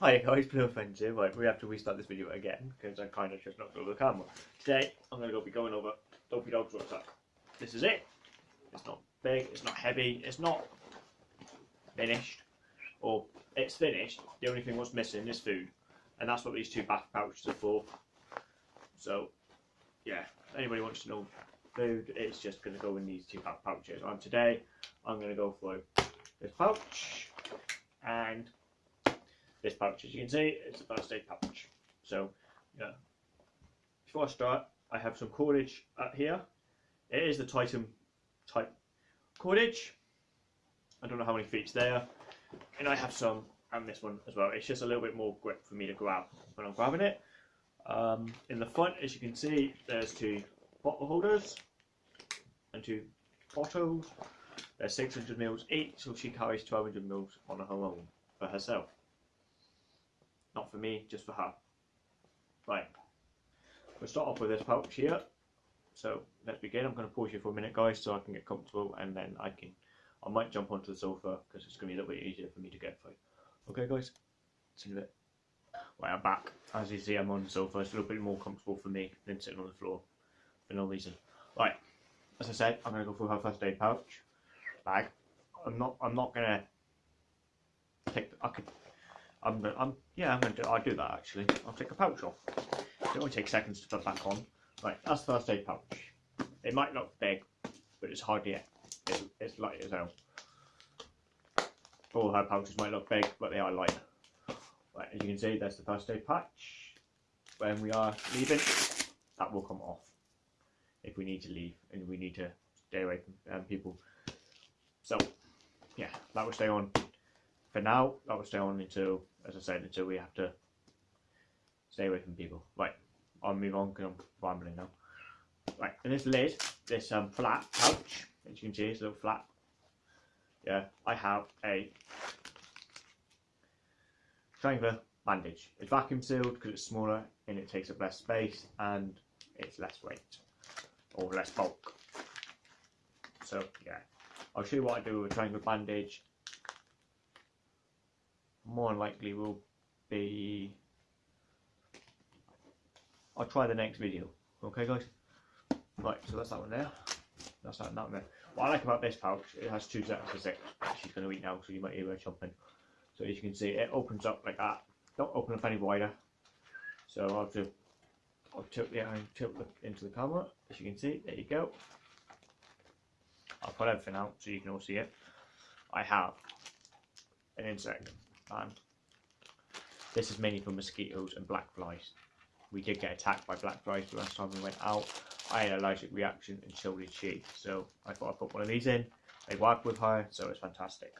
Hi guys, Blue Offensive. Right, we have to restart this video again because I kind of just knocked over the camera. Today, I'm going to be going over Dopey Dog's rucksack. This is it. It's not big, it's not heavy, it's not finished. Or, it's finished, the only thing what's missing is food. And that's what these two back pouches are for. So, yeah, anybody wants to know food, it's just going to go in these two back pouches. And today, I'm going to go for this pouch and this pouch as you can see it's a first aid pouch so yeah. Before I start I have some cordage up here. It is the Titan type cordage. I don't know how many feet's there. And I have some and this one as well. It's just a little bit more grip for me to grab when I'm grabbing it. Um, in the front as you can see there's two bottle holders and two bottles. They're 600 mils each so she carries 1200 mils on her own for herself not for me, just for her. Right, we'll start off with this pouch here. So let's begin. I'm going to pause you for a minute, guys, so I can get comfortable, and then I can, I might jump onto the sofa because it's going to be a little bit easier for me to get through. Okay, guys, see you in a bit. Right, I'm back. As you see, I'm on the sofa. It's a little bit more comfortable for me than sitting on the floor for no reason. Right, as I said, I'm going to go through her first aid pouch bag. I'm not. I'm not going to take. I could I'm, I'm yeah, I'm gonna do, I'll do that actually. I'll take a pouch off. It only takes seconds to put back on. Right, that's the first aid pouch. It might look big, but it's hardly it. It's, light as hell. All her pouches might look big, but they are light. Right, as you can see, that's the first aid patch. When we are leaving, that will come off if we need to leave and we need to stay away from um, people. So, yeah, that will stay on for now, that will stay on until, as I said, until we have to stay away from people. Right, I'll move on because I'm rambling now. Right, and this lid, this um, flat pouch, as you can see, it's a little flat. Yeah, I have a triangular bandage. It's vacuum sealed because it's smaller and it takes up less space and it's less weight or less bulk. So yeah, I'll show you what I do with a triangular bandage more likely will be I'll try the next video. Okay guys? Right so that's that one there. That's that, that one there. What I like about this pouch it has two sets of six she's going to eat now so you might hear her chomping. So as you can see it opens up like that. Don't open up any wider. So I'll just I'll tilt the iron tilt the, into the camera. As you can see there you go. I'll put everything out so you can all see it. I have an insect this is mainly for mosquitoes and black flies. We did get attacked by black flies the last time we went out. I had an allergic reaction and so did she. So I thought I'd put one of these in. They work with her, so it's fantastic.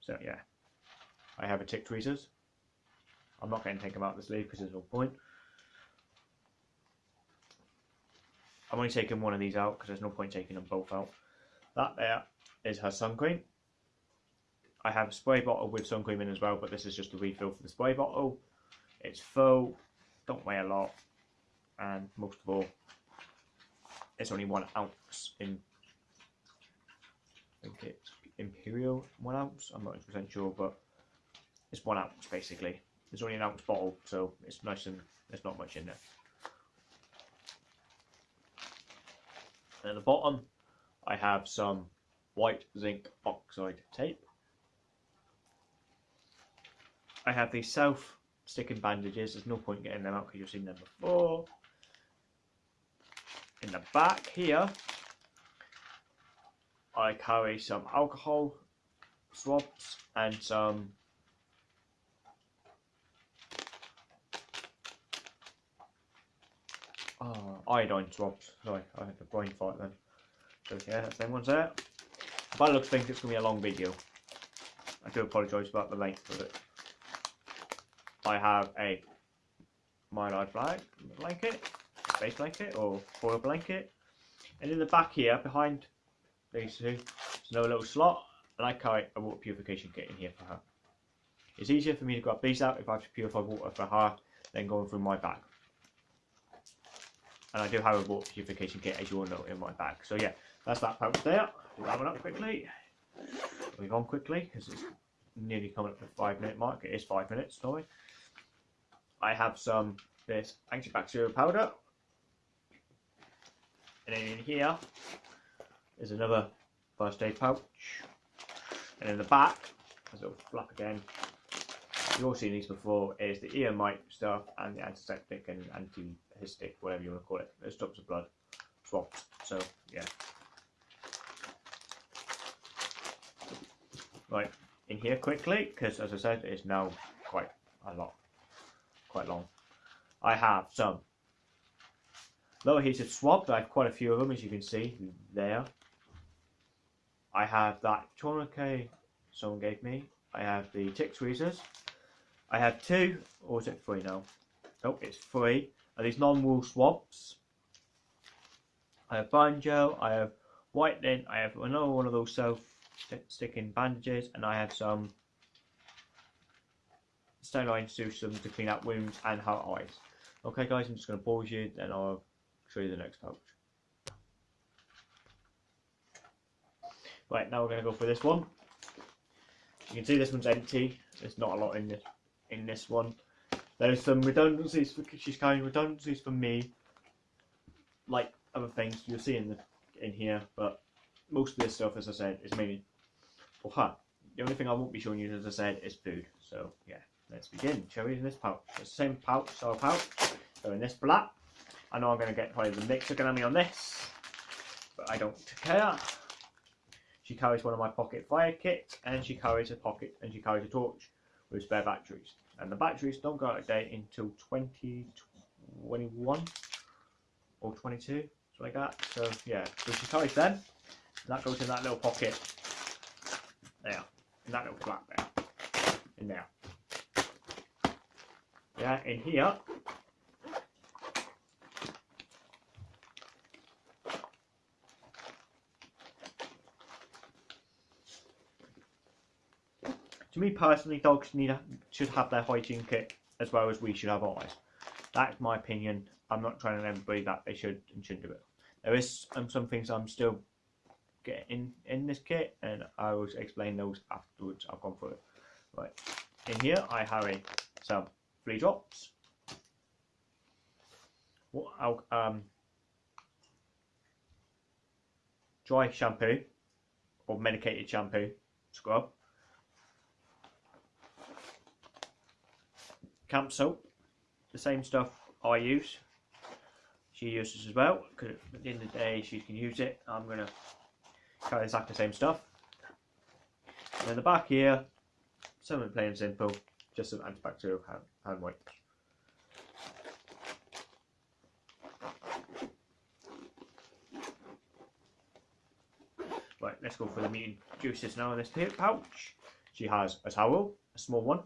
So yeah, I have a tick tweezers. I'm not going to take them out this leaf because there's no point. I'm only taking one of these out because there's no point taking them both out. That there is her sun cream. I have a spray bottle with sun cream in as well, but this is just a refill for the spray bottle. It's full, don't weigh a lot, and most of all, it's only one ounce in. I think it's Imperial one ounce. I'm not percent sure, but it's one ounce basically. It's only an ounce bottle, so it's nice and there's not much in there. And at the bottom, I have some white zinc oxide tape. I have these self sticking bandages. There's no point getting them out because you've seen them before. In the back here, I carry some alcohol swabs and some oh, iodine swabs. Sorry, I had a brain fart then. So yeah, that's them ones there. By the looks think it's going to be a long video. I do apologise about the length of it. I have a mylar flag blanket, space blanket or foil blanket. And in the back here, behind these two, there's another little slot and I carry a water purification kit in here for her. It's easier for me to grab these out if I have to purify water for her than going through my bag. And I do have a water purification kit as you all know in my bag. So yeah, that's that pouch there. That one up quickly. Move on quickly because it's nearly coming up to the five minute mark. It is five minutes, sorry. I have some this antibacterial powder. And then in here is another first aid pouch. And in the back, as it'll flap again, you've all seen these before, is the ear mite stuff and the antiseptic and antihistic, whatever you want to call it. It stops the blood swapped. So yeah. Right, in here quickly, because as I said, it's now quite a lot, quite long. I have some low adhesive swabs. I have quite a few of them, as you can see there. I have that tourniquet someone gave me. I have the tick tweezers. I have two, or is it three now? Oh, it's three. Are these non-wool swabs? I have banjo. I have whitening. I have another one of those self-sticking bandages, and I have some saline solution to clean up wounds and hurt eyes. Okay, guys, I'm just going to pause you, then I'll show you the next pouch. Right, now we're going to go for this one. You can see this one's empty. There's not a lot in this in this one. There's some redundancies for she's carrying redundancies for me, like other things you'll see in the in here, but most of this stuff, as I said, is mainly for her. The only thing I won't be showing you, as I said, is food. So yeah, let's begin. We? In this pouch, it's the same pouch, so pouch. So in this black, I know I'm going to get probably the mixer going to be on this, but I don't care. She carries one of my pocket fire kits, and she carries a pocket, and she carries a torch with spare batteries. And the batteries don't go out of date until 2021 or 22, something like that. So yeah, so she carries them, that goes in that little pocket there, in that little flap there, in there. Yeah, in here to me personally, dogs need should have their hygiene kit as well as we should have ours. That's my opinion. I'm not trying to everybody that they should and shouldn't do it. There is um, some things I'm still getting in this kit, and I will explain those afterwards. I've gone through it. Right, in here I have a, some flea drops. Um, dry shampoo or medicated shampoo scrub camp soap, the same stuff I use. She uses as well, because at the end of the day she can use it. I'm going to carry exactly the same stuff. And in the back here, something plain simple, just some antibacterial hand, hand wipes. Right, let's go for the meat juices now in this pouch. She has a towel, a small one,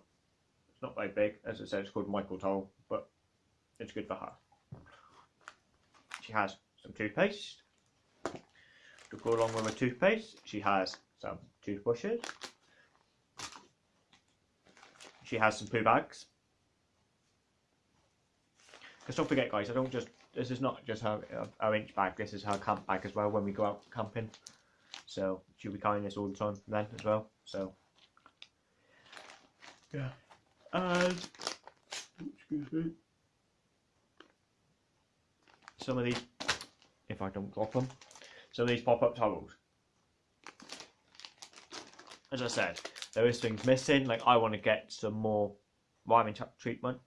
it's not very big, as I said, it's called Michael Toll, but it's good for her. She has some toothpaste. To go along with her toothpaste, she has some toothbrushes. She has some poo bags. Because don't forget, guys, I don't just. This is not just her, her inch bag. This is her camp bag as well. When we go out camping, so she'll be carrying this all the time then as well. So yeah and excuse me, some of these, if I don't drop them, some of these pop-up towels. As I said, there is things missing. Like I want to get some more rhyming treatment.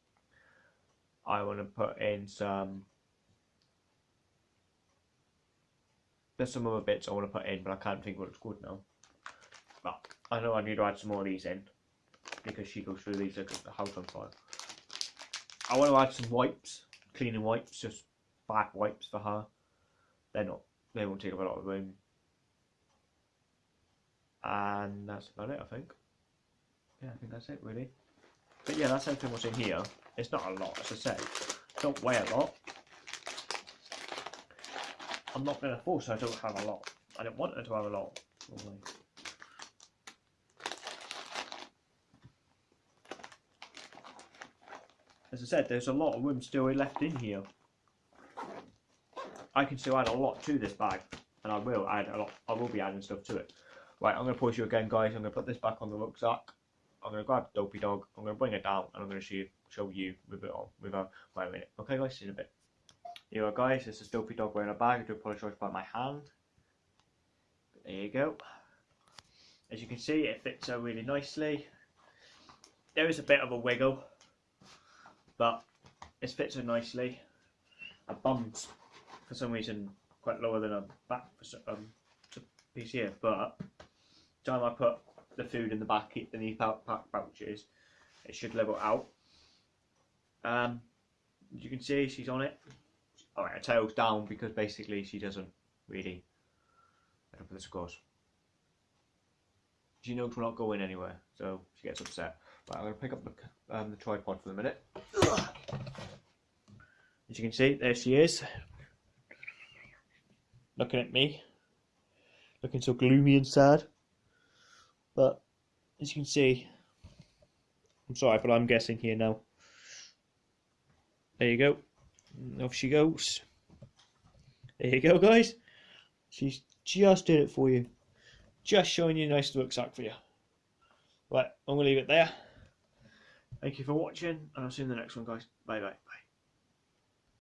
I want to put in some. There's some other bits I want to put in, but I can't think what it's called now. But I know I need to add some more of these in because she goes through these like the house on fire. I want to add some wipes, cleaning wipes, just back wipes for her. They're not, they won't take up a lot of room. And that's about it, I think. Yeah, I think that's it really. But yeah, that's everything what's in here. It's not a lot, as I said. Don't weigh a lot. I'm not going to force her to have a lot. I don't want her to have a lot. Probably. as I said, there's a lot of room still left in here. I can still add a lot to this bag, and I will add a lot. I will be adding stuff to it. Right, I'm going to pause you again, guys. I'm going to put this back on the rucksack, I'm gonna grab Dopey Dog. I'm gonna bring it down, and I'm gonna show you, show you with it on without my minute. Okay, guys, see you in a bit. Here we go, guys. This is Dopey Dog wearing a bag. I do apologise about my hand. There you go. As you can see, it fits her really nicely. There is a bit of a wiggle, but it fits her nicely. Her bum's for some reason quite lower than her back for some um, piece here, but time I put the food in the back in these pack pouches, it should level out. Um, you can see, she's on it. Alright, her tail's down because basically she doesn't really head up with the scores. She knows we're not going anywhere, so she gets upset. Right, I'm going to pick up the, um, the tripod for a minute. As you can see, there she is. Looking at me. Looking so gloomy and sad. But, as you can see, I'm sorry, but I'm guessing here now. There you go. Off she goes. There you go, guys. She's just did it for you. Just showing you a nice rucksack for you. Right, I'm going to leave it there. Thank you for watching, and I'll see you in the next one, guys. Bye bye. bye.